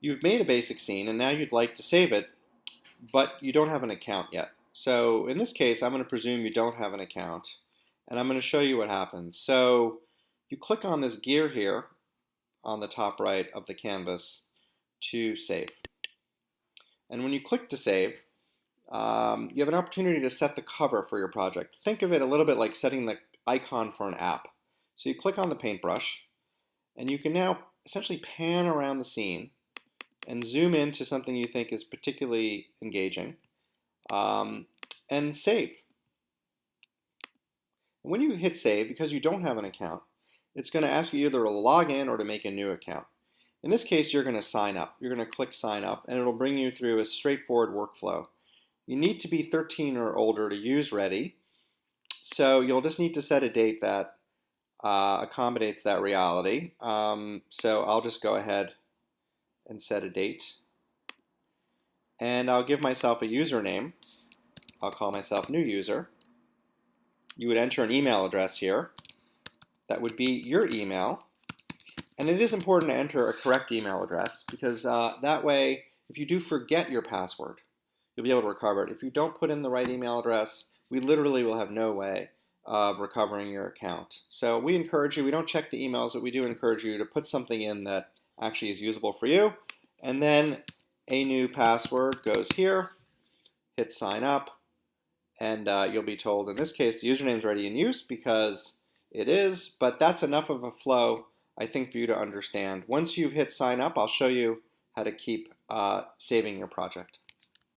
You've made a basic scene and now you'd like to save it, but you don't have an account yet. So in this case, I'm going to presume you don't have an account, and I'm going to show you what happens. So you click on this gear here on the top right of the canvas to save. And when you click to save, um, you have an opportunity to set the cover for your project. Think of it a little bit like setting the icon for an app. So you click on the paintbrush, and you can now essentially pan around the scene and zoom into something you think is particularly engaging um, and save. When you hit save, because you don't have an account, it's going to ask you either to log in or to make a new account. In this case, you're going to sign up. You're going to click sign up and it'll bring you through a straightforward workflow. You need to be 13 or older to use Ready, so you'll just need to set a date that uh, accommodates that reality. Um, so I'll just go ahead and set a date. And I'll give myself a username. I'll call myself new user. You would enter an email address here. That would be your email. And it is important to enter a correct email address because uh, that way, if you do forget your password, you'll be able to recover it. If you don't put in the right email address, we literally will have no way of recovering your account. So we encourage you, we don't check the emails, but we do encourage you to put something in that actually is usable for you. And then a new password goes here, hit sign up, and uh, you'll be told, in this case, the username is already in use because it is, but that's enough of a flow, I think, for you to understand. Once you've hit sign up, I'll show you how to keep uh, saving your project.